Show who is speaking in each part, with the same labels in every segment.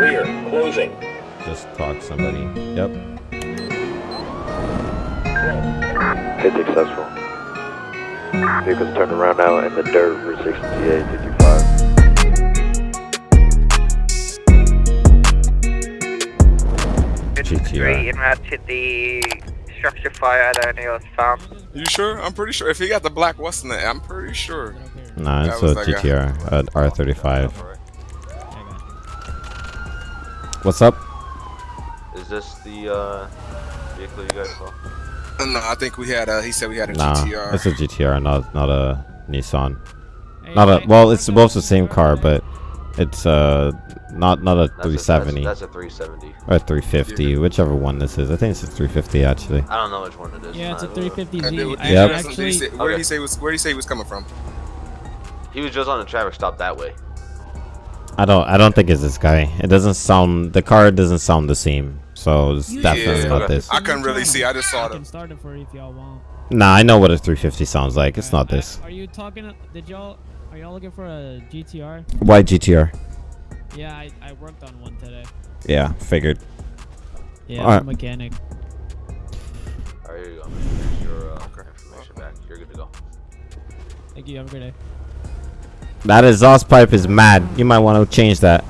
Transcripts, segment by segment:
Speaker 1: Clear. Closing.
Speaker 2: Just talk to somebody. Yep.
Speaker 3: Hit successful. Vehicle's turned around now in the dirt for 68 55.
Speaker 2: GTR.
Speaker 4: en route to the structure fire that I was found.
Speaker 5: You sure? I'm pretty sure. If he got the black what's in it, I'm pretty sure.
Speaker 2: Nah, it's a. GTR at R35. What's up?
Speaker 6: Is this the uh, vehicle you guys saw?
Speaker 5: Uh, No, I think we had a. He said we had a
Speaker 2: Nah,
Speaker 5: GTR.
Speaker 2: it's a GTR, not not a Nissan. Not a well, it's both the same car, but it's uh not not a
Speaker 6: That's a-
Speaker 2: 370
Speaker 6: That's, that's a 370.
Speaker 2: or a 350, whichever one this is. I think it's a 350 actually.
Speaker 6: I don't know which one it is.
Speaker 7: Yeah, it's a
Speaker 6: Uh,
Speaker 7: 350Z.
Speaker 5: And did-
Speaker 7: I
Speaker 5: did-
Speaker 2: Yep.
Speaker 7: actually,
Speaker 5: Where did
Speaker 6: Okay.
Speaker 5: he say was? Where did he say he was coming from?
Speaker 6: He was just on a traffic stop that way.
Speaker 2: I don't I don't think it's this guy. It doesn't sound the car doesn't sound the same. So it's
Speaker 7: You-
Speaker 2: definitely
Speaker 5: Yeah.
Speaker 2: not this.
Speaker 5: I couldn't really see. I just
Speaker 7: I
Speaker 5: saw
Speaker 7: can
Speaker 5: the.
Speaker 7: start it for if y'all want.
Speaker 2: Nah, I know what a 350 sounds like. It's not this.
Speaker 7: Are you talking? Did y'all? Are y'all looking for a GTR?
Speaker 2: Why GTR?
Speaker 7: Yeah, I, I worked on one today.
Speaker 2: Yeah, figured.
Speaker 7: Yeah,
Speaker 2: Alright.
Speaker 7: Mechanic.
Speaker 6: Alright, here you go. Here's your uh, information back. You're good to go.
Speaker 7: Thank you. Have a good day.
Speaker 2: That exhaust pipe is mad. You might want to change that.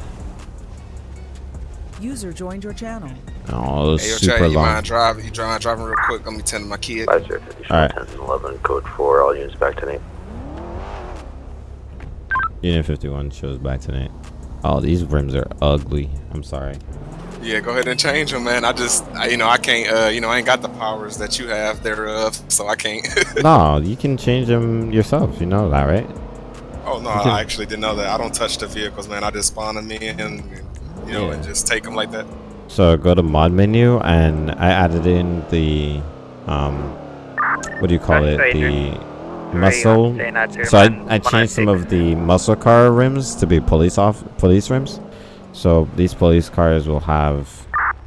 Speaker 8: User joined your channel.
Speaker 2: Oh, it was
Speaker 5: Hey, yo,
Speaker 2: super
Speaker 5: Chad, you
Speaker 2: long.
Speaker 5: mind drive? You drive driving real quick? Let me tend to my kid.
Speaker 3: Five zero fifty
Speaker 2: Alright.
Speaker 3: 10 and 11, code 4, all units back to name.
Speaker 2: Unit 51 shows back tonight. Oh, these rims are ugly. I'm sorry.
Speaker 5: Yeah, go ahead and change them, man. I just, I, you know, I can't, uh, you know, I ain't got the powers that you have thereof, so I can't.
Speaker 2: no, you can change them yourself. You know that, right?
Speaker 5: Oh no,
Speaker 2: You can-
Speaker 5: I actually didn't know that. I don't touch the vehicles, man. I just spawn them in, and you know, and just take them like that.
Speaker 2: So go to mod menu and I added in the um, what do you call it? The muscle.
Speaker 4: Say not to
Speaker 2: So I, I changed some of the muscle car rims to be police off police rims. So these police cars will have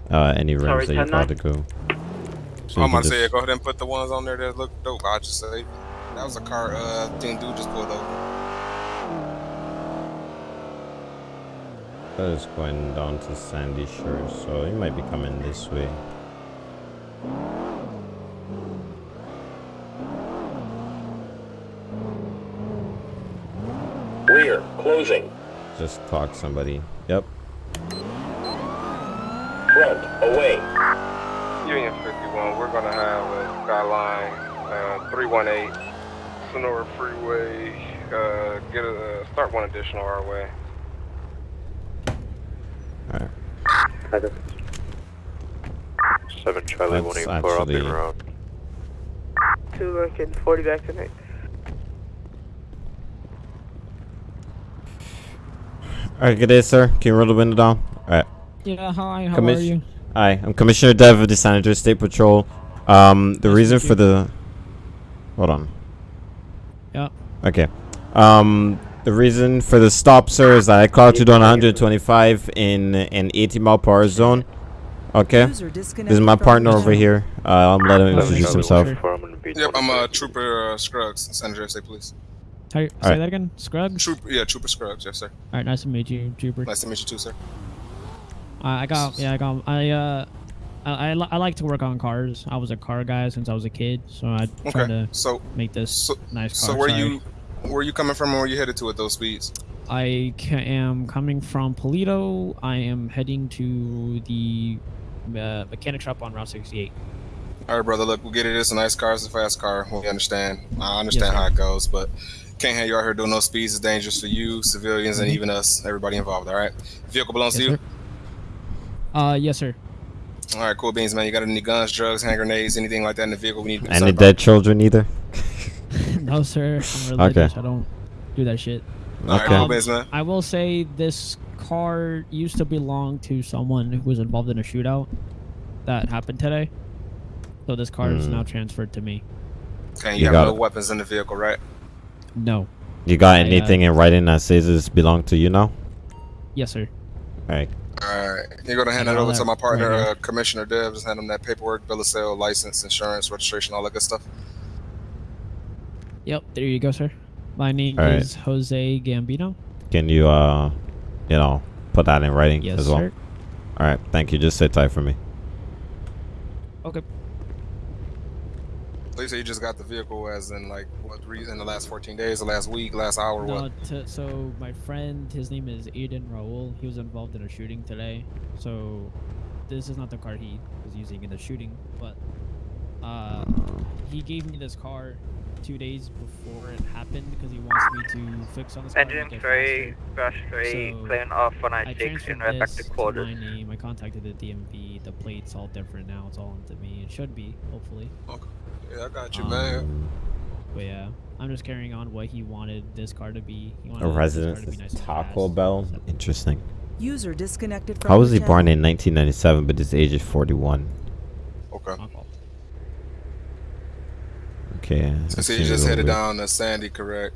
Speaker 2: uh, any rims
Speaker 4: Sorry,
Speaker 2: that you
Speaker 4: 10-9?
Speaker 2: to go. So
Speaker 5: I'm gonna say, go ahead and put the ones on there that look dope. I just say that was a car. Uh, thing dude just pulled over.
Speaker 2: That is going down to Sandy Shores, so it might be coming this way.
Speaker 1: Clear. Closing.
Speaker 2: Just talk somebody. Yep.
Speaker 1: Front. Away.
Speaker 9: Union 51, we're going to have a Skyline uh, 318 Sonora Freeway. Uh, get a uh, start one additional our way.
Speaker 2: Alright.
Speaker 3: 7 Charlie
Speaker 2: That's
Speaker 3: 184 on
Speaker 2: actually-
Speaker 3: the road.
Speaker 4: Two Lincoln, 40 back tonight.
Speaker 2: Alright, good day, sir. Can you roll the window down? Alright.
Speaker 7: Yeah, hi. How
Speaker 2: Commis-
Speaker 7: are you?
Speaker 2: Hi, I'm Commissioner Dev of the San Andreas State Patrol. Um, the
Speaker 7: Nice to
Speaker 2: reason
Speaker 7: meet
Speaker 2: for
Speaker 7: you.
Speaker 2: the... Hold on.
Speaker 7: Yeah.
Speaker 2: Okay. Um, the reason for the stop, sir, is that I clocked you down 125 in an 80 mile per hour zone. Okay. This is my partner over here. Uh, I'm letting him introduce himself.
Speaker 7: 184.
Speaker 3: I'm gonna
Speaker 5: Yep, I'm uh, Trooper uh, Scruggs, San Andreas State Police.
Speaker 7: How say
Speaker 2: Alright.
Speaker 7: that again? Scruggs?
Speaker 5: Trooper, yeah, Trooper Scruggs, yes sir.
Speaker 7: Alright, nice to meet you, Trooper.
Speaker 5: Nice to meet you too, sir.
Speaker 7: I I got, yeah, I got, I, uh, I, I, li- I like to work on cars. I was a car guy since I was a kid, so I tried
Speaker 5: Okay,
Speaker 7: to
Speaker 5: so
Speaker 7: make this
Speaker 5: so
Speaker 7: nice car.
Speaker 5: so where
Speaker 7: sorry.
Speaker 5: you where are you coming from and where you headed to at those speeds?
Speaker 7: I ca- am coming from Paleto. I am heading to the uh, mechanic shop on Route 68.
Speaker 5: All right, brother. Look, we'll get it. It's a nice car. It's a fast car. We understand. I understand
Speaker 7: sir.
Speaker 5: how it goes, but can't have you out here doing no speeds. It's dangerous for you, civilians, and
Speaker 7: Mhm.
Speaker 5: even us, everybody involved. All right. Vehicle belongs
Speaker 7: Yes,
Speaker 5: to you.
Speaker 7: sir. Uh, yes, sir.
Speaker 5: All right, cool beans, man. You got any guns, drugs, hand grenades, anything like that in the vehicle? We need to
Speaker 2: Any
Speaker 5: something
Speaker 2: dead children either?
Speaker 7: No, sir. I'm religious. I don't do that shit.
Speaker 2: Okay.
Speaker 5: cool beans, man.
Speaker 7: I will say this car used to belong to someone who was involved in a shootout that happened today. So this car is
Speaker 2: Hmm.
Speaker 7: now transferred to me.
Speaker 5: Okay, you,
Speaker 2: You
Speaker 5: have
Speaker 2: got
Speaker 5: no
Speaker 2: it.
Speaker 5: weapons in the vehicle, right?
Speaker 7: No.
Speaker 2: You got
Speaker 7: I, uh,
Speaker 2: anything in writing that says this belong to you now?
Speaker 7: Yes, sir.
Speaker 2: Alright.
Speaker 5: All right. You're gonna hand
Speaker 7: I
Speaker 5: that over to my partner,
Speaker 7: right
Speaker 5: uh, Commissioner Dev. Just hand him that paperwork, bill of sale, license, insurance, registration, all that good stuff.
Speaker 7: Yep, there you go, sir. My name
Speaker 2: All right.
Speaker 7: is Jose Gambino.
Speaker 2: Can you, uh, you know, put that in writing
Speaker 7: Yes,
Speaker 2: as well.
Speaker 7: sir.
Speaker 2: All right, thank you. Just sit tight for me.
Speaker 7: Okay.
Speaker 5: So you say you just got the vehicle as in like what re- in the last 14 days, the last week, last hour,
Speaker 7: No,
Speaker 5: what?
Speaker 7: to, so my friend, his name is Aiden Raul. He was involved in a shooting today. So this is not the car he was using in the shooting, but uh, he gave me this car two days before it happened because he wants me to fix on this and
Speaker 4: Engine
Speaker 7: make it
Speaker 4: 3,
Speaker 7: crash
Speaker 4: crush 3,
Speaker 7: So,
Speaker 4: clearing off
Speaker 7: I
Speaker 4: 196 in
Speaker 7: transferred this
Speaker 4: respective
Speaker 7: to
Speaker 4: quarters.
Speaker 7: my name. I contacted the DMV. The plate's all different now. It's all into me. It should be, hopefully. Okay.
Speaker 5: Yeah, I got you,
Speaker 7: Um,
Speaker 5: man.
Speaker 7: But yeah, I'm just carrying on what he wanted this car to be. He
Speaker 2: A
Speaker 7: wanted this
Speaker 2: resident
Speaker 7: to be nice
Speaker 2: Taco
Speaker 7: fast.
Speaker 2: Bell. Interesting.
Speaker 8: User disconnected from
Speaker 2: How was
Speaker 8: your
Speaker 2: he born in 1997, but his age is 41?
Speaker 5: Okay.
Speaker 7: My fault.
Speaker 2: Okay.
Speaker 5: So
Speaker 2: that
Speaker 5: see, you just
Speaker 2: a
Speaker 5: headed
Speaker 2: little
Speaker 5: down to Sandy, correct?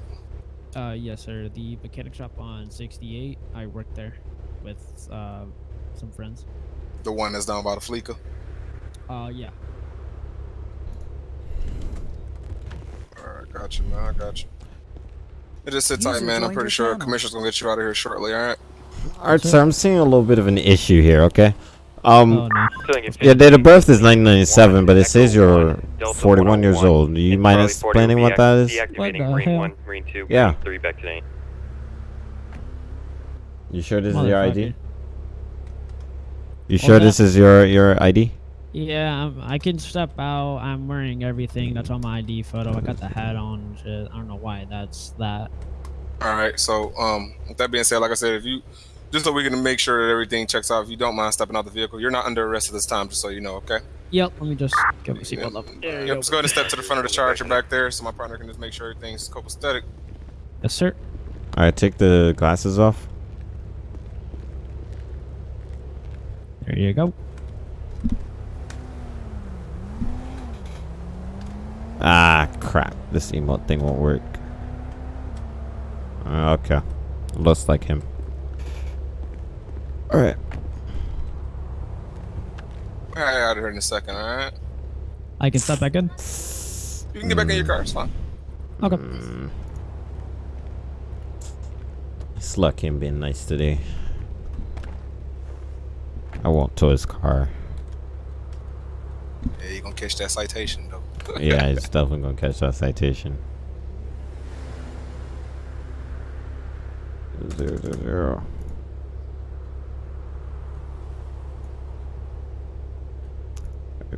Speaker 7: Uh, yes, sir. The mechanic shop on 68. I worked there with uh some friends.
Speaker 5: The one that's down by the Fleeca.
Speaker 7: Uh, yeah.
Speaker 5: All right, got you, man. I got you. It just sit tight, man. I'm pretty sure
Speaker 8: channel.
Speaker 5: Commissioner's gonna get you out of here shortly. All right.
Speaker 2: All right, so I'm seeing a little bit of an issue here. Okay. Um.
Speaker 7: oh no.
Speaker 2: Your date of birth is 1997, but it says you're 41 years old. Do you mind explaining what that is?
Speaker 7: What the hell?
Speaker 1: Marine 2,
Speaker 2: Yeah.
Speaker 1: 3 back to 8.
Speaker 2: You sure this is your ID? You sure this is your your ID?
Speaker 7: Yeah, I'm, I can step out. I'm wearing everything that's on my ID photo. I got the hat on. Shit. I don't know why that's that.
Speaker 5: All right. So, um, with that being said, like I said, if you just so we can make sure that everything checks out, if you don't mind stepping out the vehicle, you're not under arrest at this time, just so you know. Okay.
Speaker 7: Yep. Let me just get my seatbelt up. There you
Speaker 5: Yep.
Speaker 7: go.
Speaker 5: Just go ahead and step to the front of the charger back there, so my partner can just make sure everything's copacetic.
Speaker 7: Yes, sir.
Speaker 2: All right, take the glasses off.
Speaker 7: There you go.
Speaker 2: Ah, crap. This emote thing won't work. Okay. Looks like him. All right.
Speaker 5: All right, out of here in a second. All right.
Speaker 7: I can step back in.
Speaker 5: You can get back in your car. It's fine.
Speaker 7: Okay.
Speaker 2: Mm. It's lucky him being nice today. I won't tow his car.
Speaker 5: Yeah, you're gonna catch that citation though.
Speaker 2: yeah, he's definitely gonna catch that citation. Zero zero zero.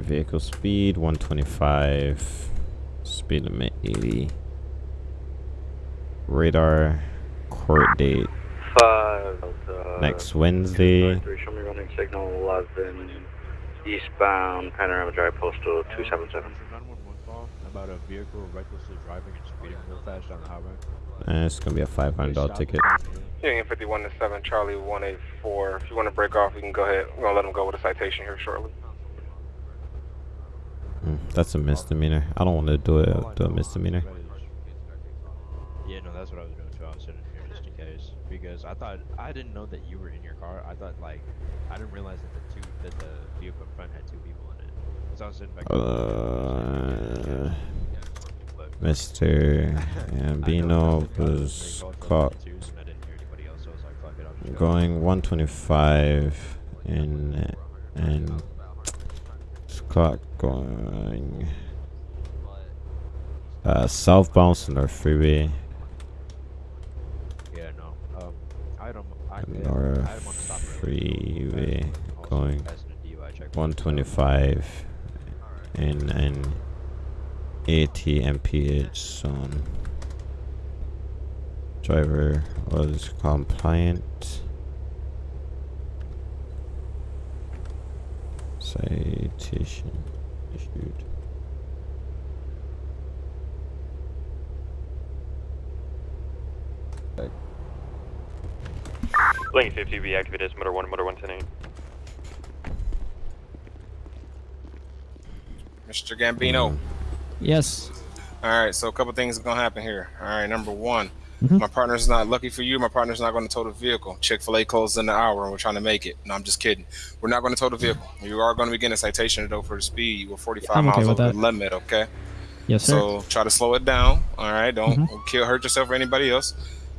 Speaker 2: Vehicle speed 125. Speed limit 80. Radar court date
Speaker 3: Five. Uh,
Speaker 2: next Wednesday.
Speaker 3: Three, show me running signal 11 eastbound Panorama Drive postal 277.
Speaker 10: about a vehicle recklessly driving and speeding real fast down the highway.
Speaker 2: Uh, it's gonna be a $500 ticket.
Speaker 9: Union 51 to 7, Charlie 184. If you want to break off, you can go ahead. We're going to let him go with a citation here shortly.
Speaker 2: Mm, that's a misdemeanor. I don't want to do it. Do a misdemeanor.
Speaker 10: Yeah, no, that's what I was doing too. I was sitting here just in case because I thought I didn't know that you were in your car. I thought like I didn't realize that the two that the vehicle in front had two people in it. So I was sitting back.
Speaker 2: Uh, Mr. Gambino
Speaker 10: that the guy
Speaker 2: was caught
Speaker 10: 1222, and I didn't hear anybody else, so I was like, fuck it, I'll just go.
Speaker 2: going 125 in and caught going uh, southbound North Freeway.
Speaker 10: Yeah, no. Um. I,
Speaker 2: North
Speaker 10: I one stop earlier.
Speaker 2: Freeway
Speaker 10: Also
Speaker 2: going
Speaker 10: passing a DUI check.
Speaker 2: 125 in an ATMPH zone. Driver was compliant. Citation issued.
Speaker 1: Lane 50 be activated as motor 1, motor 110
Speaker 5: Mr. Gambino.
Speaker 7: Yes.
Speaker 5: All right, so a couple things are gonna happen here. All right, number one,
Speaker 7: Mhm.
Speaker 5: my partner's not lucky for you. My partner's not going to tow the vehicle. Chick Fil A closes in an hour, and we're trying to make it. No, I'm just kidding. We're not going to tow the vehicle. You are going to be getting a citation though for the speed. You were 45
Speaker 7: I'm okay
Speaker 5: miles over
Speaker 7: that.
Speaker 5: the limit. Okay,
Speaker 7: Yes, sir.
Speaker 5: so try to slow it down. All right, don't
Speaker 7: Mhm.
Speaker 5: kill, hurt yourself or anybody else.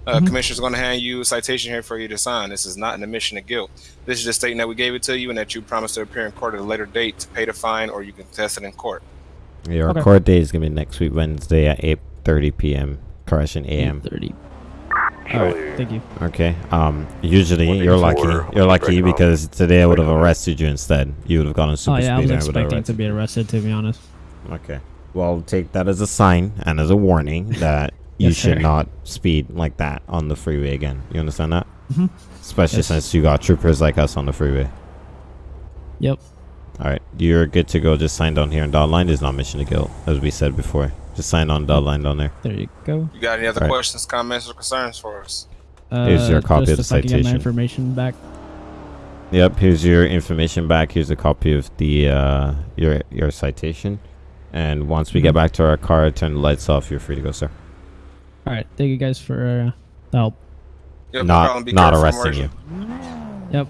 Speaker 5: Uh,
Speaker 7: Mhm.
Speaker 5: Commissioner's going to hand you a citation here for you to sign. This is not an admission of guilt. This is just stating that we gave it to you and that you promised to appear in court at a later date to pay the fine or you can test it in court.
Speaker 2: Your
Speaker 7: Okay.
Speaker 2: court date is gonna be next week, Wednesday at 8:30 p.m. Correction, a.m.
Speaker 7: 30. All right. Thank you.
Speaker 2: Okay. Um. Usually, you're lucky. You're lucky because today I would have arrested you instead. You would have gone on
Speaker 7: Oh
Speaker 2: super
Speaker 7: yeah, I was
Speaker 2: speed. I would have
Speaker 7: expecting to be arrested. To be honest.
Speaker 2: Okay. Well, take that as a sign and as a warning that you
Speaker 7: Yes,
Speaker 2: should
Speaker 7: sir.
Speaker 2: not speed like that on the freeway again. You understand that?
Speaker 7: Mm -hmm.
Speaker 2: Especially
Speaker 7: Yes.
Speaker 2: since you got troopers like us on the freeway.
Speaker 7: Yep.
Speaker 2: All right, you're good to go. Just sign down here and dot line. There's not mission to guilt, as we said before. Just sign on dot line down there.
Speaker 7: There you go.
Speaker 5: You got any other
Speaker 2: Right.
Speaker 5: questions, comments, or concerns for us?
Speaker 7: Uh,
Speaker 2: Here's your copy
Speaker 7: just
Speaker 2: of the
Speaker 7: if I can my
Speaker 2: citation.
Speaker 7: information back.
Speaker 2: Yep. Here's your information back. Here's a copy of the uh, your your citation. And once we get
Speaker 7: Mhm.
Speaker 2: back to our car, turn the lights off. You're free to go, sir.
Speaker 7: All right. Thank you guys for uh, the help.
Speaker 5: Yep, no
Speaker 2: not
Speaker 5: problem.
Speaker 2: Not arresting you.
Speaker 7: Yep.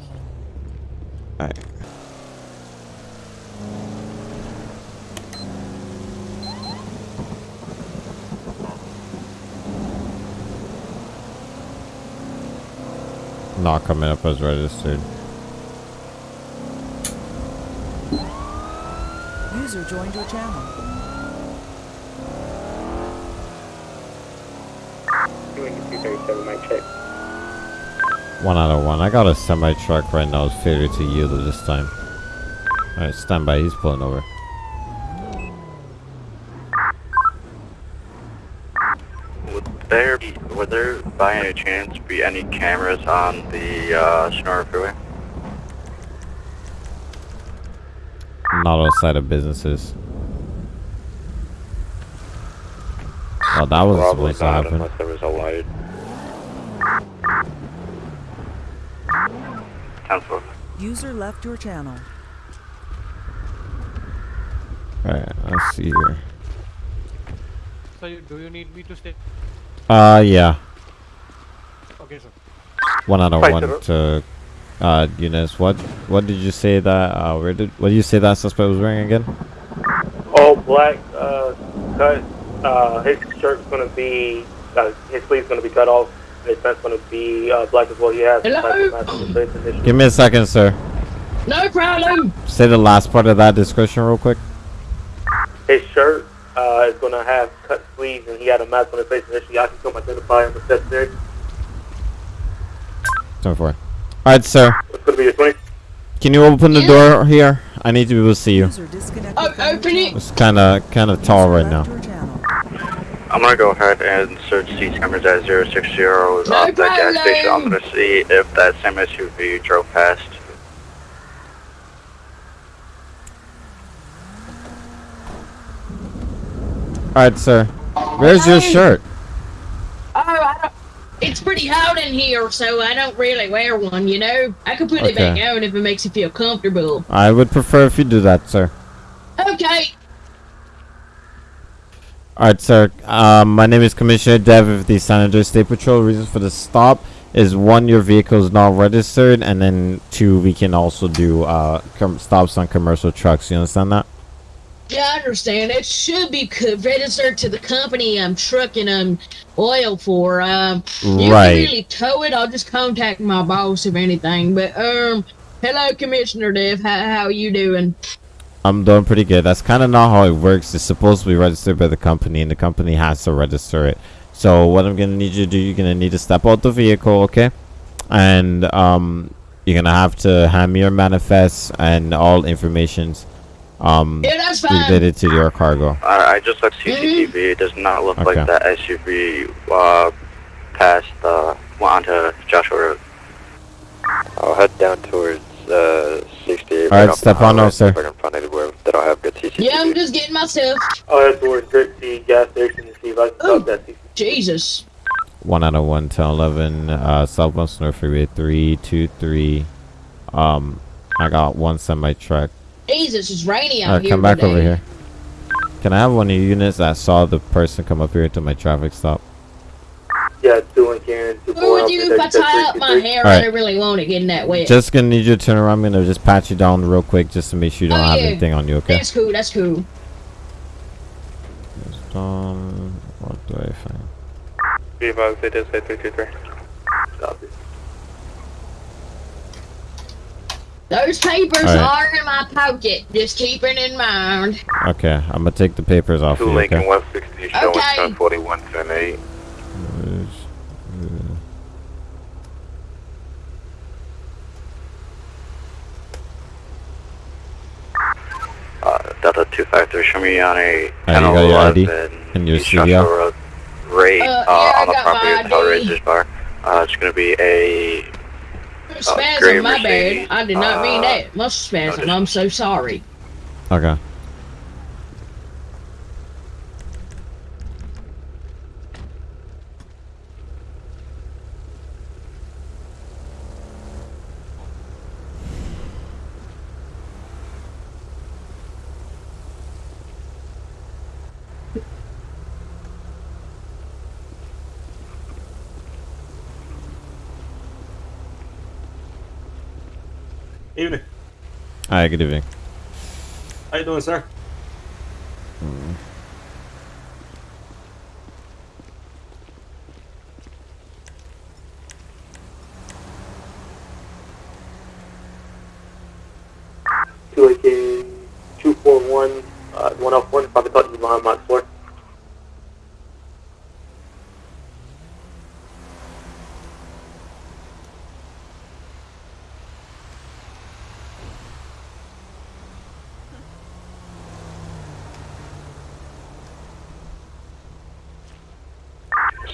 Speaker 2: All right. Not coming up as registered.
Speaker 8: User joined your channel.
Speaker 4: Doing the 237 mic check.
Speaker 2: One out of one. I got a semi truck right now. It's failure to yield at this time. Alright, stand by. He's pulling over.
Speaker 3: Would there be, would there by any chance be any cameras on the uh, Sonora Freeway?
Speaker 2: Not outside of businesses. Oh, that was
Speaker 3: Probably
Speaker 2: supposed to happen.
Speaker 3: unless there was a light.
Speaker 8: User left your channel.
Speaker 2: Alright, let's see here.
Speaker 11: So you, do you need me to stay?
Speaker 2: Uh, yeah.
Speaker 11: Okay, sir.
Speaker 2: One out of
Speaker 3: Fight
Speaker 2: one
Speaker 3: it.
Speaker 2: to uh Eunice. What what did you say that uh where did what did you say that suspect was wearing again?
Speaker 12: all black uh, cut. Uh, his shirt's gonna be, uh, his sleeve's gonna be cut off. His pants gonna be uh, black as well. He has
Speaker 13: Hello?
Speaker 12: black and match on his face initially.
Speaker 2: Give me a second, sir.
Speaker 13: No problem.
Speaker 2: Say the last part of that description real quick.
Speaker 12: His shirt uh, is gonna have cut sleeves, and he had a mask on his face initially. I can come identify him if necessary.
Speaker 2: Turn for Alright, sir.
Speaker 12: It's gonna be a 20.
Speaker 2: Can you open the
Speaker 13: Yeah.
Speaker 2: door here? I need to be able to see you.
Speaker 8: User disconnected
Speaker 13: Oh, open it.
Speaker 2: It's kinda kinda tall right now.
Speaker 3: I'm gonna go ahead and search these cameras at 060
Speaker 13: No
Speaker 3: at the gas station. I'm gonna see if that same SUV drove past.
Speaker 2: Alright, sir. Where's your shirt?
Speaker 13: Oh, I don't. It's pretty hot in here, so I don't really wear one. You know, I could put it back on if it makes you feel comfortable.
Speaker 2: I would prefer if you do that, sir.
Speaker 13: Okay.
Speaker 2: Alright, sir. Um, my name is Commissioner Dev of the San Andreas State Patrol. Reason for the stop is one, your vehicle is not registered, and then two, we can also do uh, com- stops on commercial trucks. You understand that?
Speaker 13: Yeah, I understand. It should be registered to the company I'm trucking um oil for. Um, you
Speaker 2: Right.
Speaker 13: can really tow it. I'll just contact my boss if anything. But um, hello, Commissioner Dev. How how you doing?
Speaker 2: I'm doing pretty good. That's kind of not how it works. It's supposed to be registered by the company, and the company has to register it. So what I'm gonna need you to do, you're gonna need to step out the vehicle, okay? And um, you're gonna have to hand me your manifest and all informations um
Speaker 13: Yeah,
Speaker 2: related to your cargo.
Speaker 3: I, I just looked CCTV. It does not look
Speaker 2: Okay.
Speaker 3: like that SUV uh, passed uh, went onto Joshua Road. I'll head down towards uh, 68.
Speaker 2: All right, step on out, sir.
Speaker 3: If I can find anywhere that I'll have good CCTV.
Speaker 13: Yeah, I'm just getting myself.
Speaker 12: I'll head towards Dirt T gas station to see if I can
Speaker 13: Oh.
Speaker 12: stop that. CC.
Speaker 13: Jesus.
Speaker 2: One out of one to eleven, uh, Southwest North Freeway three two three. Um, I got one semi truck.
Speaker 13: Jesus, it's rainy out
Speaker 2: Alright,
Speaker 13: here.
Speaker 2: come back
Speaker 13: today.
Speaker 2: over here. Can I have one of your units that saw the person come up here to my traffic stop?
Speaker 12: Yeah, two in Cannon, two
Speaker 13: What would you if I tie up my hair? I really want it getting that wet.
Speaker 2: Just gonna need you to turn around. I'm gonna just pat you down real quick just to make sure you don't
Speaker 13: Oh,
Speaker 2: have
Speaker 13: yeah.
Speaker 2: anything on you, okay?
Speaker 13: That's cool. That's cool.
Speaker 2: Just, um, what do I find?
Speaker 9: Be advised, it is a 323.
Speaker 12: Copy.
Speaker 13: Those papers
Speaker 2: Alright.
Speaker 13: are in my pocket. Just keep it in mind.
Speaker 2: Okay, I'm gonna take the papers off
Speaker 3: Two
Speaker 2: you.
Speaker 3: Lincoln
Speaker 2: Okay.
Speaker 3: 160 showing
Speaker 13: Okay.
Speaker 3: 1041 10 Uh, Delta 253, show me on a
Speaker 2: Alright, you got your ID and your
Speaker 3: East Joshua
Speaker 2: CDL.
Speaker 3: Road. Rate
Speaker 13: Uh,
Speaker 3: uh,
Speaker 13: yeah, I
Speaker 3: on the property of Tolerate
Speaker 13: ID.
Speaker 3: bar. Uh, it's gonna be a
Speaker 13: Spasm,
Speaker 3: gray
Speaker 13: my bad. I did not mean
Speaker 3: uh,
Speaker 13: that. Muscle spasm. I'm so sorry.
Speaker 2: Okay.
Speaker 14: Good evening.
Speaker 2: Alright, good evening.
Speaker 14: How you doing, sir?
Speaker 12: Two AK two four one uh, one off one. If I could talk to you behind my floor.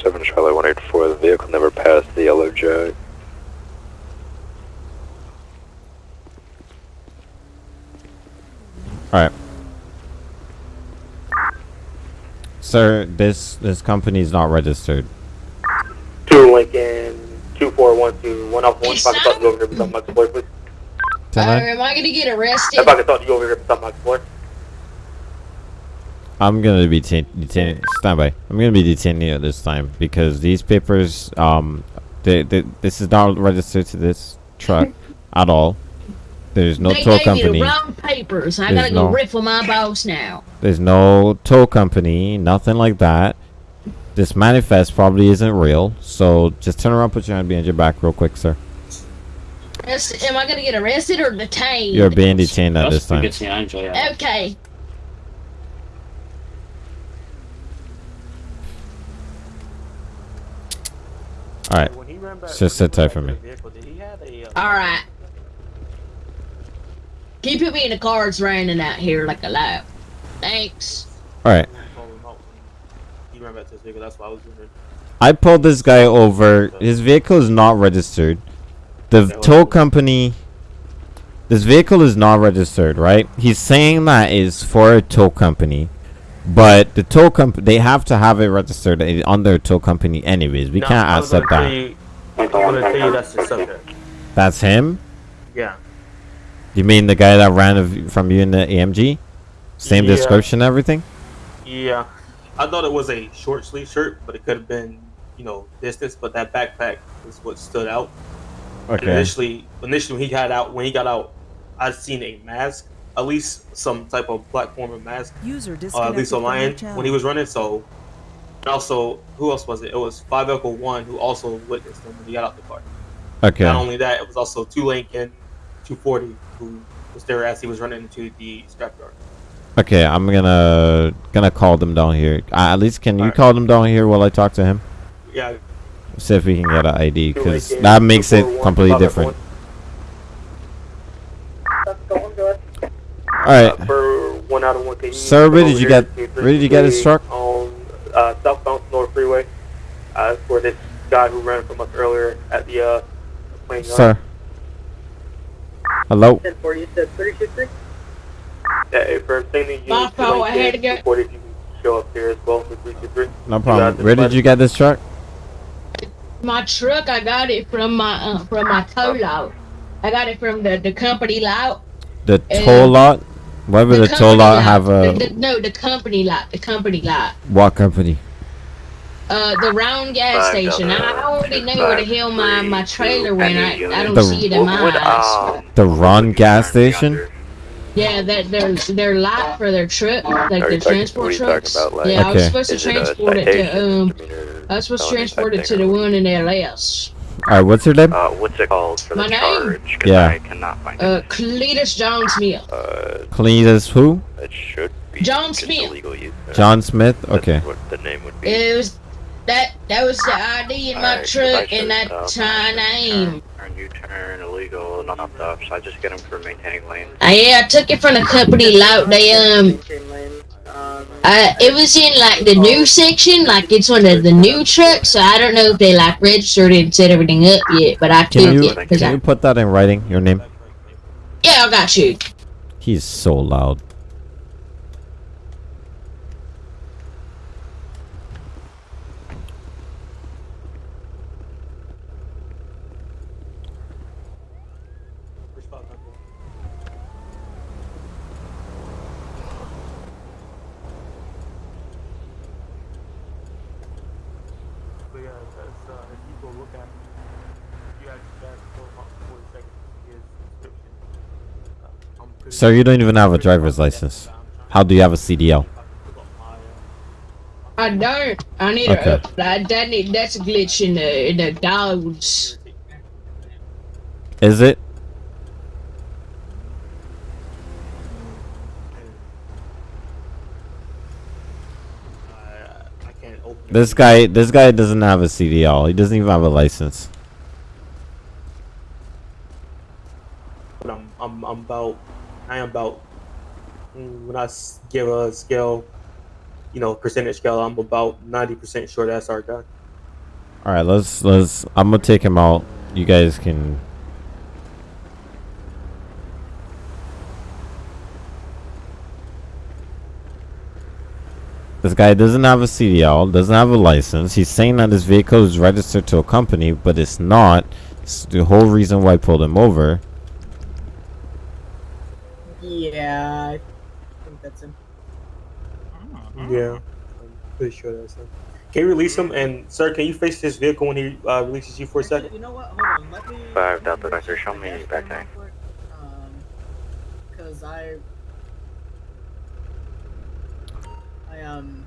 Speaker 3: Seven Charlie 184. The vehicle never passed the yellow jug.
Speaker 2: Alright. Sir, this this company is not registered.
Speaker 12: Two Lincoln, two four one two, one off one. If I could talk to you over here beside my floor, please.
Speaker 13: Uh, am I gonna get arrested?
Speaker 12: If I could talk to you over here beside my floor.
Speaker 2: I'm gonna be ta- detaining. Stand by. I'm gonna be detaining you at this time because these papers, um, they, they, this is not registered to this truck at all. There's no
Speaker 13: they
Speaker 2: tow company.
Speaker 13: me the wrong papers. I
Speaker 2: There's
Speaker 13: gotta go
Speaker 2: no-
Speaker 13: riff with my boss now.
Speaker 2: There's no tow company, nothing like that. This manifest probably isn't real. So just turn around, put your hand behind your back, real quick, sir.
Speaker 13: That's- Am I gonna get arrested or detained?
Speaker 2: You're being detained at this time.
Speaker 13: Okay.
Speaker 2: All right. Just sit tight for me.
Speaker 13: All right. Can you put me in the car? It's raining out here like a lot. Thanks.
Speaker 2: All right.
Speaker 14: You ran back to this vehicle. That's why I was wondering.
Speaker 2: I pulled this guy over. His vehicle is not registered. The tow company. This vehicle is not registered, right? He's saying that is for a tow company, but the tow company they have to have it registered i- on their tow company anyways. We
Speaker 14: No,
Speaker 2: can't
Speaker 14: I
Speaker 2: accept that.
Speaker 14: you- I'm gonna tell you that's the subject.
Speaker 2: That's him.
Speaker 14: Yeah.
Speaker 2: You mean the guy that ran of- from you in the AMG? Same
Speaker 14: Yeah.
Speaker 2: description, everything.
Speaker 14: Yeah. I thought it was a short sleeve shirt, but it could have been, you know, distance. But that backpack is what stood out. And
Speaker 2: Okay.
Speaker 14: initially, initially when he got out, when he got out, I'd seen a mask, at least some type of black form of mask.
Speaker 8: User
Speaker 14: uh, at least
Speaker 8: from
Speaker 14: on
Speaker 8: your
Speaker 14: mine
Speaker 8: channel.
Speaker 14: when he was running. So, and also, who else was it? It was Five Echo One who also witnessed him when he got out the car.
Speaker 2: Okay.
Speaker 14: Not only that, it was also Two Lincoln, 240 who was there as he was running into the scrapyard.
Speaker 2: Okay, I'm gonna gonna call them down here. Uh, at least, can you call them down here while I talk to him?
Speaker 14: Yeah.
Speaker 2: See if we can get an ID, because that makes it completely
Speaker 12: Five Echo
Speaker 2: different. All right.
Speaker 12: Uh, for one out of one, can
Speaker 2: Sir, where did you
Speaker 12: here
Speaker 2: get-
Speaker 12: to
Speaker 2: where did you get this truck?
Speaker 12: On uh, southbound North Freeway. Uh, for this guy who ran from us earlier at the uh, plane yard.
Speaker 2: Sir. Hello.
Speaker 12: For you said 323? Yeah, if I'm you
Speaker 13: My
Speaker 12: to
Speaker 13: fault, I had to
Speaker 12: Lincoln,
Speaker 13: go-
Speaker 12: you can show up here as well for 323.
Speaker 2: No problem. Where did you get this truck?
Speaker 13: My truck, I got it from my uh, from my tow lot. I got it from the, the company lot.
Speaker 2: The toll lot. Why would the toll
Speaker 13: company
Speaker 2: lot have a
Speaker 13: the- no, the company lot. The company lot.
Speaker 2: what company?
Speaker 13: Uh, the round gas
Speaker 3: Five
Speaker 13: station. I
Speaker 3: dollar,
Speaker 13: already know where the hell my, my trailer went. I, I don't
Speaker 2: The-
Speaker 13: see it in my eyes.
Speaker 3: Um,
Speaker 2: The Ron gas station.
Speaker 13: Yeah, that they're they're light for their truck, like
Speaker 3: Are
Speaker 13: their transport
Speaker 3: what are you talking
Speaker 13: trucks.
Speaker 3: about, like-
Speaker 13: yeah, I was supposed to
Speaker 3: Is it a
Speaker 13: transport it to
Speaker 3: citation,
Speaker 13: um. I was supposed to transport it to the one in LS.
Speaker 2: All right, what's your name?
Speaker 3: Uh, what's it called for
Speaker 13: My
Speaker 3: the
Speaker 13: name?
Speaker 3: charge? 'Cause
Speaker 2: Yeah.
Speaker 3: I cannot find
Speaker 13: Uh, Cletus John Smith.
Speaker 3: it. Uh,
Speaker 2: Cletus who?
Speaker 3: it should be
Speaker 13: John Smith.
Speaker 3: illegal use. Uh,
Speaker 2: John Smith.
Speaker 3: that's
Speaker 2: Okay.
Speaker 3: what the name would be.
Speaker 13: It was that that was the ID in my
Speaker 3: Alright, 'cause I
Speaker 13: truck
Speaker 3: should,
Speaker 13: and that
Speaker 3: uh,
Speaker 13: my name.
Speaker 3: Turn, you turn illegal, not up, so I just get them for maintaining lanes.
Speaker 13: Uh, yeah, I took it from the company lot. They um, uh, it was in like the new section, like it's one of the new trucks. So I don't know if they like registered and set everything up yet, but I took
Speaker 2: Can you
Speaker 13: it
Speaker 2: can
Speaker 13: I
Speaker 2: you put that in writing? Your name?
Speaker 13: yeah, I got you.
Speaker 2: He's so loud.
Speaker 14: But yeah, that's, uh, if you go look at, you actually ask for about 40 seconds to get his description. Uh, I'm pretty
Speaker 2: Sir, you don't even have a driver's license. How do you have a CDL?
Speaker 13: I don't. I need
Speaker 2: Okay.
Speaker 13: a that that need, that's a glitch in the in the dogs.
Speaker 2: Is it?
Speaker 14: I can't open
Speaker 2: This guy, this guy doesn't have a CDL. He doesn't even have a license.
Speaker 14: But I'm, I'm, I'm about, I am about, when I give a scale, you know, percentage scale, I'm about 90% sure that's our guy.
Speaker 2: All right, let's let's. I'm gonna take him out. You guys can. This guy doesn't have a CDL, doesn't have a license. He's saying that his vehicle is registered to a company, but it's not. It's the whole reason why I pulled him over.
Speaker 15: Yeah, I think that's him.
Speaker 14: Yeah, I'm pretty sure that's him. Can you release him? And sir, can you face this vehicle when he uh, releases you for a second?
Speaker 15: You know what? Hold on. Let me.
Speaker 3: Five Delta Vector, show me back tank.
Speaker 15: Um, because I. I um.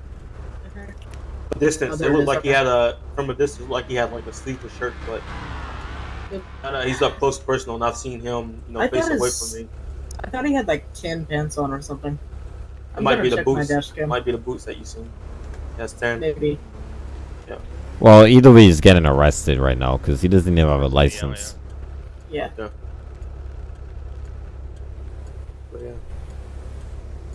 Speaker 14: A distance,
Speaker 15: Oh,
Speaker 14: it
Speaker 15: there it
Speaker 14: looked
Speaker 15: is,
Speaker 14: like he had a from a distance, like he had like a sleeveless shirt, but
Speaker 15: Yep.
Speaker 14: I know he's up close personal, and I've seen him, you know,
Speaker 15: I
Speaker 14: face away
Speaker 15: his-
Speaker 14: from me.
Speaker 15: I thought he had like tan pants on or something.
Speaker 14: It
Speaker 15: I'm
Speaker 14: might be the boots. Might be the boots that you seen. That's ten.
Speaker 15: Maybe.
Speaker 14: Yeah.
Speaker 2: Well, either way, he's getting arrested right now because he doesn't even have a license.
Speaker 15: Yeah.
Speaker 14: Yeah. But yeah.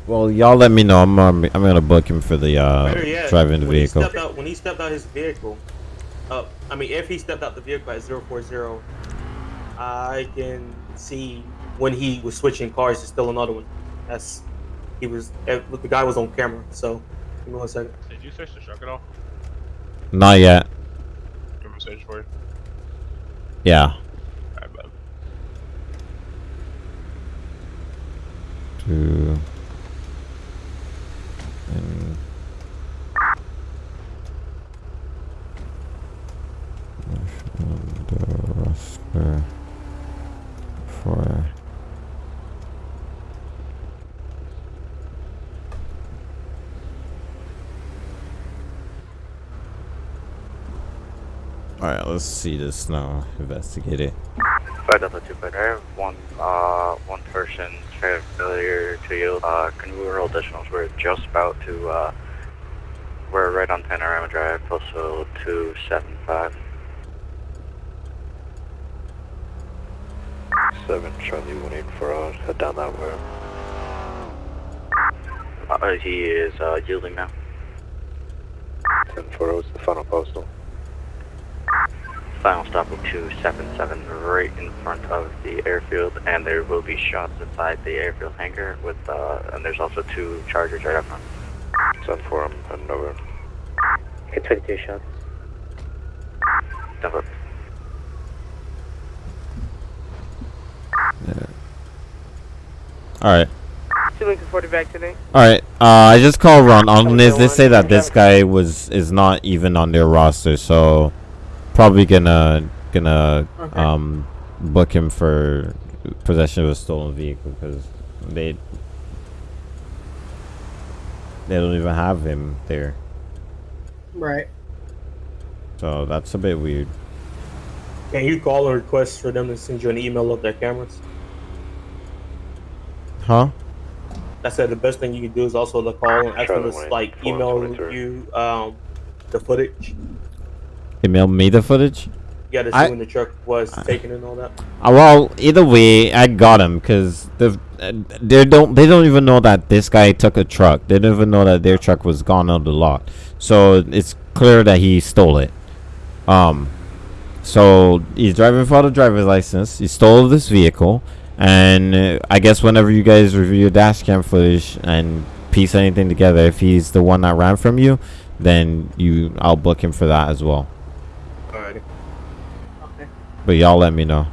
Speaker 2: Well, y'all let me know. I'm um, I'm gonna book him for the uh,
Speaker 14: Better
Speaker 2: driving the
Speaker 14: when he
Speaker 2: vehicle.
Speaker 14: stepped out, when he stepped out his vehicle, uh, I mean, if he stepped out the vehicle at 040, I can see when he was switching cars to still another one. That's he was. eh, The guy was on camera. So, give me one second.
Speaker 16: Did you search the truck at all?
Speaker 2: Not yet.
Speaker 16: Give him a search for it.
Speaker 2: Yeah.
Speaker 16: Alright, bud.
Speaker 2: Two. And the roster for Alright, see this now. Investigate it.
Speaker 3: Five Delta Two, but I have one uh one person failure to yield. Uh, can we roll additionals? We're just about to uh, we're right on Panorama Drive, postal two seven five. Seven Charlie one eight four out. Head down that way. Uh, he is uh, yielding now. Ten four zero is the final postal. Final stop 277 right in front of the airfield, and there will be shots inside the airfield hangar with, uh, and there's also two chargers right up front. Send for him, heading over. Okay, 22 shots. Dump up.
Speaker 2: Alright.
Speaker 4: Two Lincoln 40 back today.
Speaker 2: Alright, uh, I just called Ron. On this, they say that this guy was is not even on their roster, so probably gonna gonna
Speaker 15: Okay.
Speaker 2: um book him for possession of a stolen vehicle because they they don't even have him there.
Speaker 15: Right.
Speaker 2: So that's a bit weird.
Speaker 14: Can you call and request for them to send you an email of their cameras?
Speaker 2: Huh?
Speaker 14: I said the best thing you can do is also to call and ask them to like email you um the footage.
Speaker 2: Email me the footage.
Speaker 14: To see
Speaker 2: I-
Speaker 14: when the truck was taken and all that.
Speaker 2: Uh, well, either way, I got him because the uh, they don't they don't even know that this guy took a truck. They don't even know that their truck was gone out of the lot. So it's clear that he stole it. Um, so he's driving without a driver's license. He stole this vehicle, and uh, I guess whenever you guys review your dash cam footage and piece anything together, if he's the one that ran from you, then you I'll book him for that as well. But y'all let me know.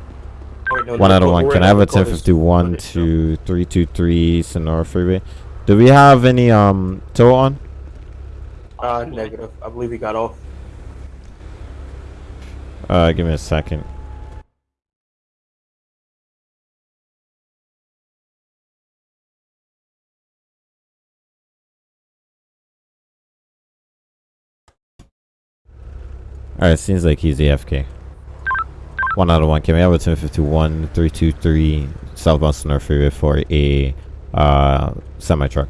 Speaker 14: Wait, no,
Speaker 2: One
Speaker 14: no,
Speaker 2: out of one. Can I have a
Speaker 14: call.
Speaker 2: 1051 to 323 Sonora Freeway? Do we have any um tow on?
Speaker 14: Uh, negative. I believe he got off.
Speaker 2: Uh, give me a second. Alright, seems like he's AFK. One out of one. Can we have a 1051 323 southbound Sonora Freeway for a uh, semi truck?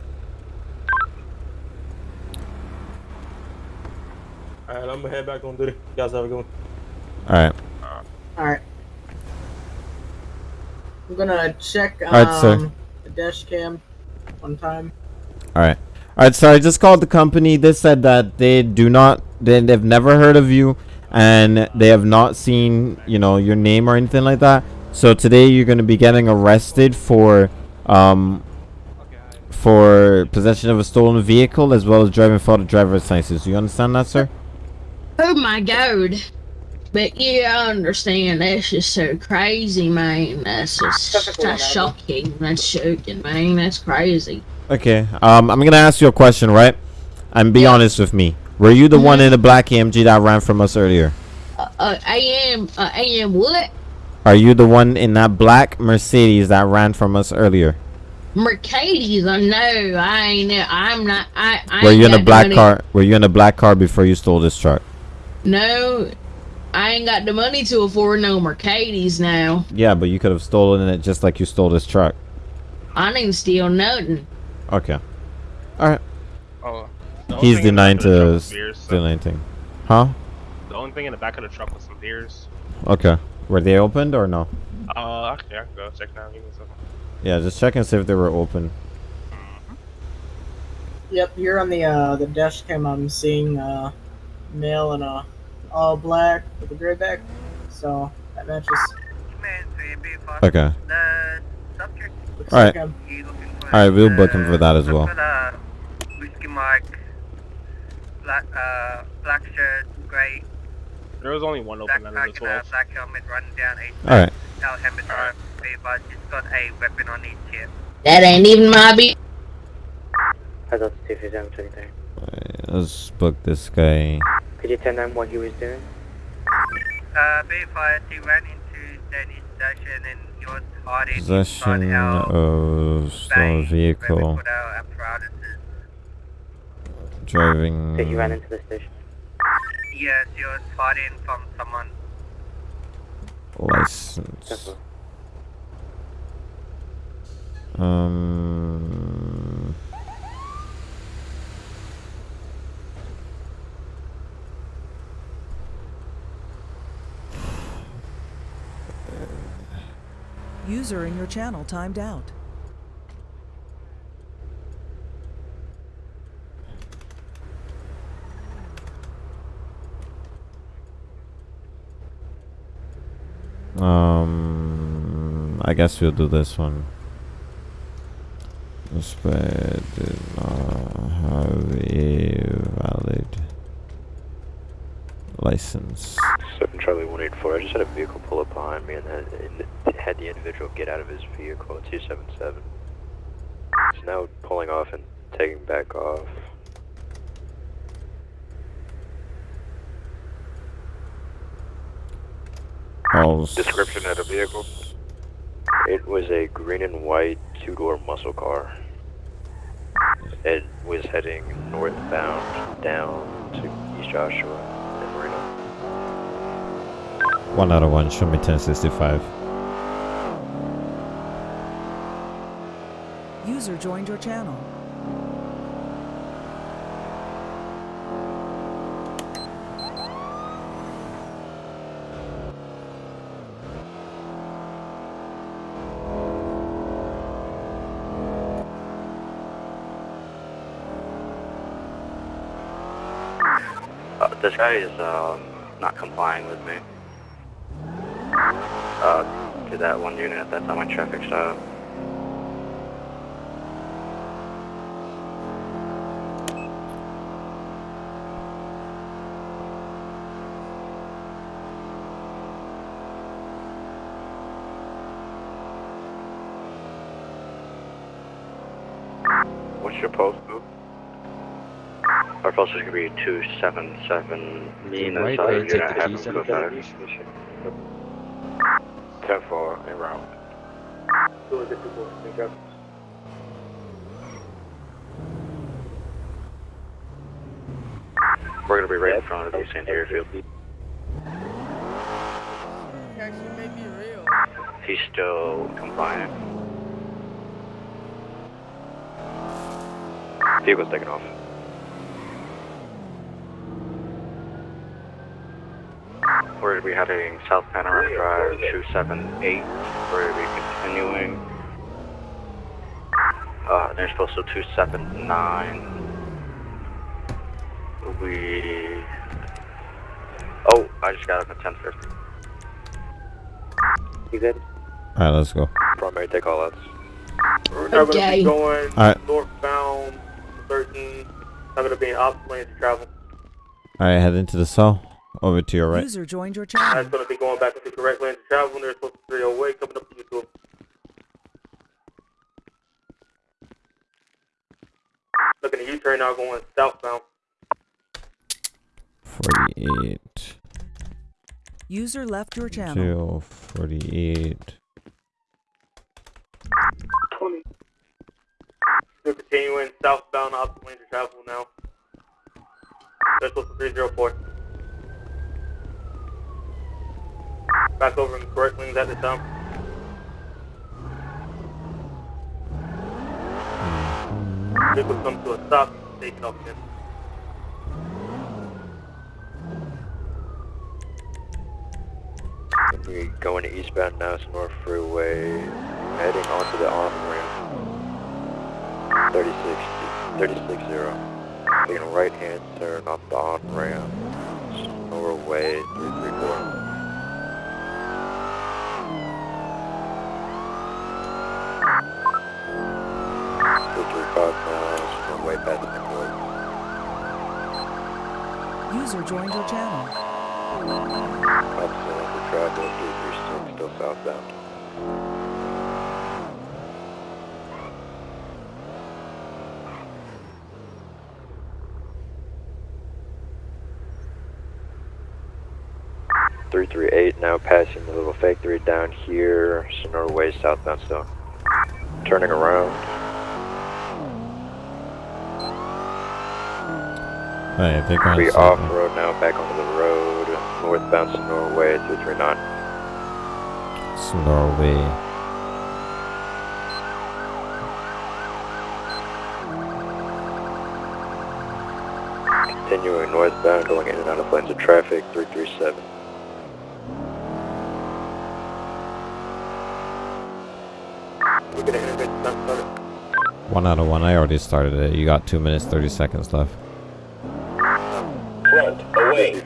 Speaker 14: Alright, I'm gonna head back on duty. You guys have a good one.
Speaker 2: Alright.
Speaker 15: Alright. I'm gonna check um,
Speaker 2: Alright, sir.
Speaker 15: the dash cam one time.
Speaker 2: Alright. Alright, so I just called the company. They said that they do not, they, they've never heard of you and they have not seen, you know, your name or anything like that. So today you're going to be getting arrested for, um, for possession of a stolen vehicle as well as driving without a driver's license. Do you understand that, sir?
Speaker 13: Oh my god. But yeah, I understand. That's just so crazy, man. That's just that's shocking. That's shocking, man. That's crazy.
Speaker 2: Okay. Um, I'm going to ask you a question, right? And be honest with me. Were you the one in the black AMG that ran from us earlier?
Speaker 13: Uh, uh, I am. Uh, I am what?
Speaker 2: Are you the one in that black Mercedes that ran from us earlier?
Speaker 13: Mercedes. I know. I ain't. I'm not. I. I
Speaker 2: Were you in a black
Speaker 13: money-
Speaker 2: car? Were you in a black car before you stole this truck?
Speaker 13: No. I ain't got the money to afford no Mercedes now.
Speaker 2: Yeah, but you could have stolen it just like you stole this truck.
Speaker 13: I didn't steal nothing.
Speaker 2: Okay. All right.
Speaker 16: Oh, the
Speaker 2: He's
Speaker 16: the
Speaker 2: denying
Speaker 16: back of the truck
Speaker 2: to
Speaker 16: was beers, so-
Speaker 2: steal anything. Huh?
Speaker 16: The only thing in the back of the truck was some beers.
Speaker 2: Okay. Were they opened or no?
Speaker 16: Uh, okay, I can go check now. Give me a second.
Speaker 2: Yeah, just check and see if they were open.
Speaker 15: Yep, here on the uh the dash cam I'm seeing uh male in a all black with a gray back. So that matches.
Speaker 2: Okay.
Speaker 4: The subject
Speaker 15: Looks
Speaker 2: All
Speaker 15: like
Speaker 2: right.
Speaker 15: him.
Speaker 2: All right, we'll book him for that as well.
Speaker 4: got a whiskey mark, black uh black shirt, grey
Speaker 16: There was only one open under the
Speaker 4: backpack and a
Speaker 16: 12.
Speaker 4: black helmet running down a
Speaker 2: All right.
Speaker 4: Al helmet drive. But it's got a weapon on each hip.
Speaker 13: That ain't even my be.
Speaker 3: I thought the two seven twenty three.
Speaker 2: Let's book this guy.
Speaker 3: Could you tell them what he was doing?
Speaker 4: Uh, B5, he ran into Danny's station and he was hiding
Speaker 2: Possession of stolen vehicle.
Speaker 4: With our apparatuses.
Speaker 2: Driving.
Speaker 3: So he ran into the station.
Speaker 4: Yes, he was hiding from someone.
Speaker 2: license. Um.
Speaker 8: User in your channel timed out.
Speaker 2: Um, I guess we'll do this one. Suspect did not have a valid license.
Speaker 3: Seven Charlie one eight four. I just had a vehicle pull up behind me and then and had the individual get out of his vehicle at two seven seven. He's now pulling off and taking back off.
Speaker 2: Pulse.
Speaker 9: Description of the vehicle.
Speaker 3: It was a green and white two-door muscle car. It was heading northbound down to East Joshua and Marina.
Speaker 2: One out of one. Show me 1065.
Speaker 8: User joined your channel.
Speaker 3: Is um, not complying with me. Uh, to that one unit at that's on my traffic stop. What's your post group? Our post is going to be 277
Speaker 10: Mean right, right, take the
Speaker 3: have
Speaker 10: keys
Speaker 3: him
Speaker 10: out
Speaker 3: go
Speaker 10: of
Speaker 3: 10 4 en route. We're going to be right in front of the San Diego field. He's still compliant. Vehicle's taking off. We're going to be heading South Panorama Drive 278. We're going to be continuing. Uh, there's postal 279. We. Oh, I just got up at 1050. You good?
Speaker 2: Alright, let's go.
Speaker 3: Primary take all outs.
Speaker 14: We're now going to
Speaker 13: Okay.
Speaker 14: be going
Speaker 2: Alright.
Speaker 14: northbound 13. I'm going to be in opposite lane to travel.
Speaker 2: Alright, head into the cell. Over to your right.
Speaker 8: User joined your channel.
Speaker 14: That's
Speaker 8: channel.
Speaker 14: going to be going back to the correct lane to travel. They're supposed to be 308 coming up to you too. Looking at U-turn now going southbound.
Speaker 2: 48.
Speaker 8: User left your channel.
Speaker 2: Jail 48.
Speaker 14: We're continuing southbound opposite lane to travel now. There's supposed to be 304. Back over in correct lanes at this time. Vehicle comes to a stop, it off.
Speaker 3: We're going to eastbound now, North Freeway, heading onto the on ramp. 36, 36 0. Taking right hand turn off the on ramp. Norway 334. Three five now, Norway past the Nicholas.
Speaker 8: User joined your channel.
Speaker 3: Opposite lane to travel, 336, still southbound. Three three eight now passing the little factory down here, Senora Way southbound still. Turning around.
Speaker 2: Oh, Alright, they're going south.
Speaker 3: off road now, back onto the road, northbound Senora Way three three nine.
Speaker 2: It's Norway.
Speaker 3: Continuing northbound, going in and out of lanes of traffic, 337.
Speaker 14: We're going to integrate the sun started.
Speaker 2: One out of one. I already started it. You got two minutes, 30 seconds left.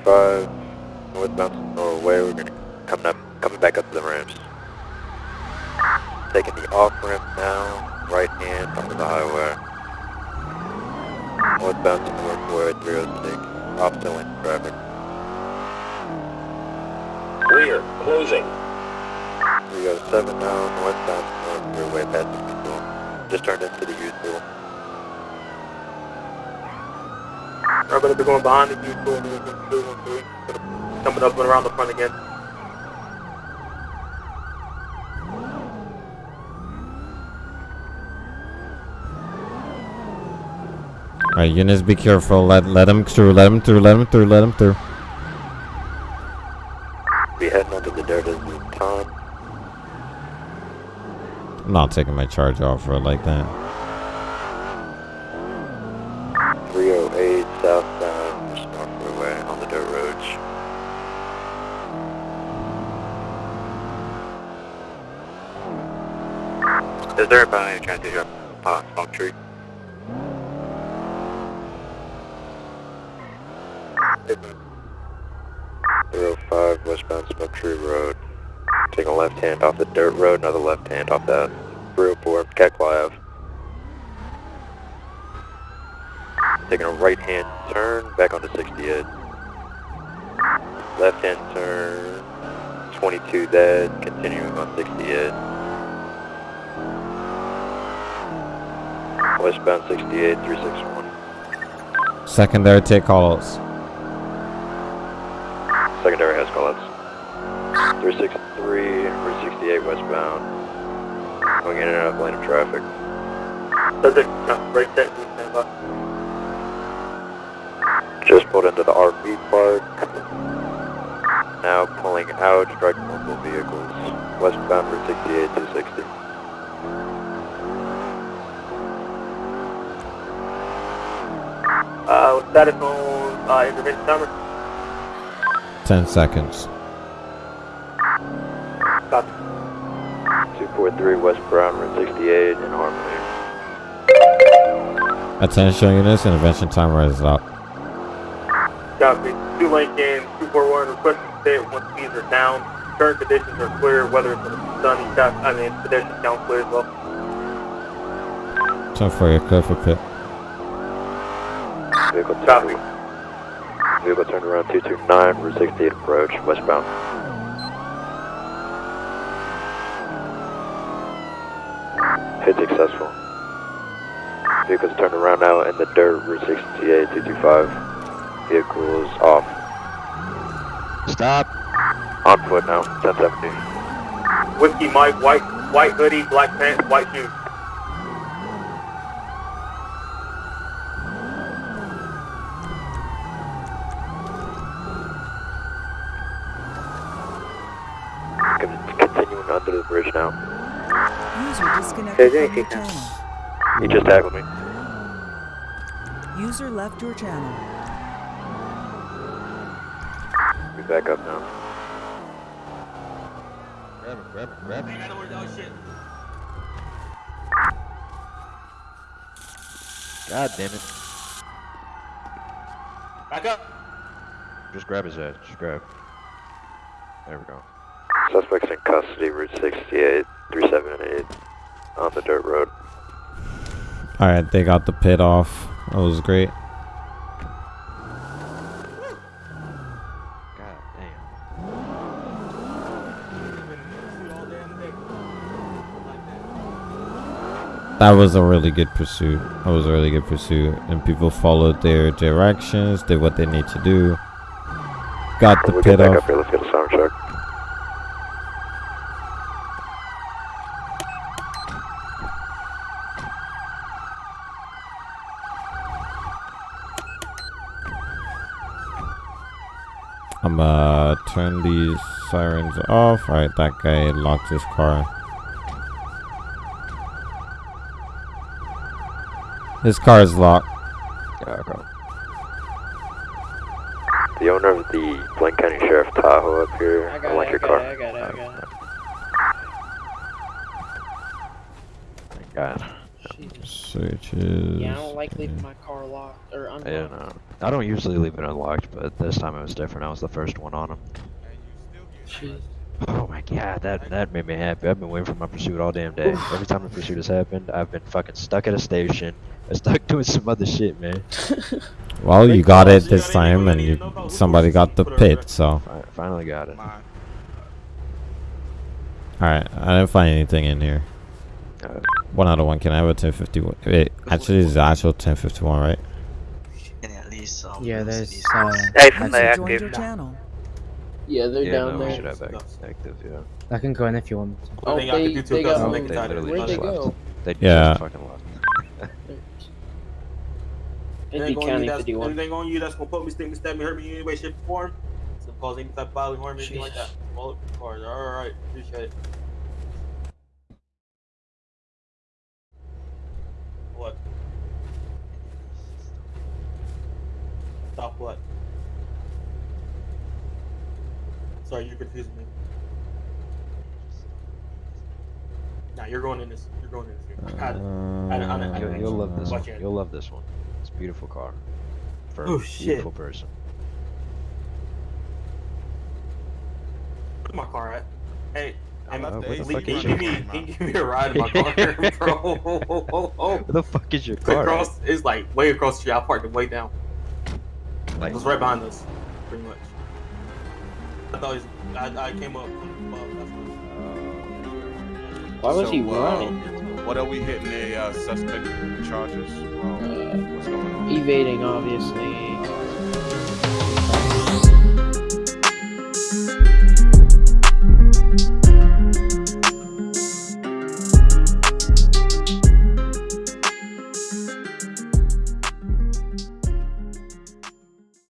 Speaker 3: Front, away. 55, northbound Senora Way, we're gonna come up, coming back up to the ramps. Taking the off ramp now, right hand onto the highway. Northbound to Northway 306, opposite lane traffic.
Speaker 17: Rear, closing.
Speaker 3: 307 now, northbound North Freeway past the school. Just turned into the youth
Speaker 14: going to be going behind the U2 and then two and three. Coming up and around the front again.
Speaker 2: Alright, units be careful. Let let them through, let them through, let them through, let them through.
Speaker 3: We heading onto the dirt as we time.
Speaker 2: I'm not taking my charge off road like that.
Speaker 3: Is there any chance you drop uh, smoke tree? Zero five westbound Smoke Tree Road. Taking a left hand off the dirt road, another left hand off that 304 Kekwa Ave. Taking a right hand turn back onto 68. Left hand turn 22 dead, continuing on 68. Westbound 68 361.
Speaker 2: Secondary take calls.
Speaker 3: Secondary has callouts. 363, Route 68 westbound. Going in and out of lane of traffic. Subject, right there, stand by. Just pulled into the RV park. Now pulling out, striking multiple vehicles. Westbound Route 68 260. Status on uh, intervention timer.
Speaker 2: 10 seconds.
Speaker 3: Copy. 243 West Brown, Route 68 in Harmony.
Speaker 2: Attention units, intervention timer is up.
Speaker 12: Copy. Two Lincoln, 241, request to stay once speeds are down. Current conditions are clear, weather is going sunny. Cap, I mean, pedestrian count clear as well.
Speaker 2: 10 for your clear for pit.
Speaker 3: Vehicle Copy. Vehicle turned around 229, Route 68 approach, westbound. Hit successful. Vehicle's turned around now in the dirt, Route 68 225. Vehicle is off.
Speaker 10: Stop.
Speaker 3: On foot now, 1070.
Speaker 12: Whiskey Mike, white, white hoodie, black pants, white shoes.
Speaker 3: Con- Continuing under the bridge now.
Speaker 8: User disconnected
Speaker 3: Hey,
Speaker 8: from your
Speaker 3: hey,
Speaker 8: channel.
Speaker 3: He just tackled me.
Speaker 8: User left your channel.
Speaker 3: We back up now.
Speaker 10: Grab it, grab it, grab it. God damn it.
Speaker 14: Back up.
Speaker 10: Just grab his ass. Just grab. There we go.
Speaker 3: Suspects in custody, Route 68, 378, on the dirt road.
Speaker 2: Alright, they got the pit off. That was great.
Speaker 10: God damn.
Speaker 2: That was a really good pursuit. That was a really good pursuit. And people followed their directions, did what they need to do. Got the
Speaker 3: we'll
Speaker 2: pit off.
Speaker 3: up here, let's get a sound check.
Speaker 2: I'm uh turn these sirens off. Alright, that guy locked his car. His car is locked.
Speaker 3: Yeah, okay. The owner of the Blaine County Sheriff Tahoe up here, I, like your car.
Speaker 18: I got it, I got it.
Speaker 10: Thank God.
Speaker 2: Searches.
Speaker 18: Yeah, I don't like leaving my car locked or unlocked.
Speaker 10: Yeah, no. I don't usually leave it unlocked, but this time it was different. I was the first one on him.
Speaker 18: Jeez.
Speaker 10: Oh my god, that that made me happy. I've been waiting for my pursuit all damn day. Every time the pursuit has happened, I've been fucking stuck at a station. I stuck doing some other shit, man.
Speaker 2: Well, you got it this time, and you somebody got the pit. So,
Speaker 10: I Finally got it.
Speaker 2: all right. I didn't find anything in here.
Speaker 10: Uh,
Speaker 2: One out of one. Can I have a 1051? Wait, actually, it's the actual 1051, right?
Speaker 18: Yeah, there's. Uh,
Speaker 8: User joined your channel.
Speaker 18: yeah, they're
Speaker 10: yeah,
Speaker 18: down
Speaker 10: no,
Speaker 18: there.
Speaker 10: we should have act- active, yeah.
Speaker 11: I can go in if you want. me to.
Speaker 18: Oh,
Speaker 14: They got
Speaker 18: they, they got
Speaker 14: thousand,
Speaker 10: They
Speaker 14: they
Speaker 10: literally
Speaker 18: Where'd
Speaker 10: just
Speaker 18: they
Speaker 10: left.
Speaker 18: go?
Speaker 10: They
Speaker 2: Yeah.
Speaker 10: just fucking left.
Speaker 18: It'd be
Speaker 14: Anything on you that's,
Speaker 18: 51.
Speaker 14: anything on you that's gonna put me, sting me, stab me, hurt me in any way, shape, or form. So cause any type of bodily harm, anything like that. All up the cars. All right, appreciate it. Sorry, you're me. Nah, you're going in this. You're going in this. Here. I, I, I, I, I,
Speaker 10: You'll, you'll love this
Speaker 14: Watch
Speaker 10: one.
Speaker 14: it.
Speaker 10: You'll love this one. It's a beautiful car. For
Speaker 14: Oh,
Speaker 10: a
Speaker 14: shit.
Speaker 10: beautiful person.
Speaker 14: Where's my car at? Hey,
Speaker 10: I
Speaker 14: hey,
Speaker 10: left the
Speaker 14: can you give me, can give me a ride in my car, bro?
Speaker 10: Where the fuck is your car?
Speaker 14: across, it's like way across the street. I parked it way down.
Speaker 10: Like-
Speaker 14: it was right behind us, pretty much. I thought he was, I, I came up from above. That's.
Speaker 18: Why was
Speaker 19: So,
Speaker 18: he
Speaker 19: uh,
Speaker 18: running?
Speaker 19: What are we hitting the uh, suspect charges? Um, what's going on?
Speaker 18: Evading, obviously.